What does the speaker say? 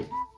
you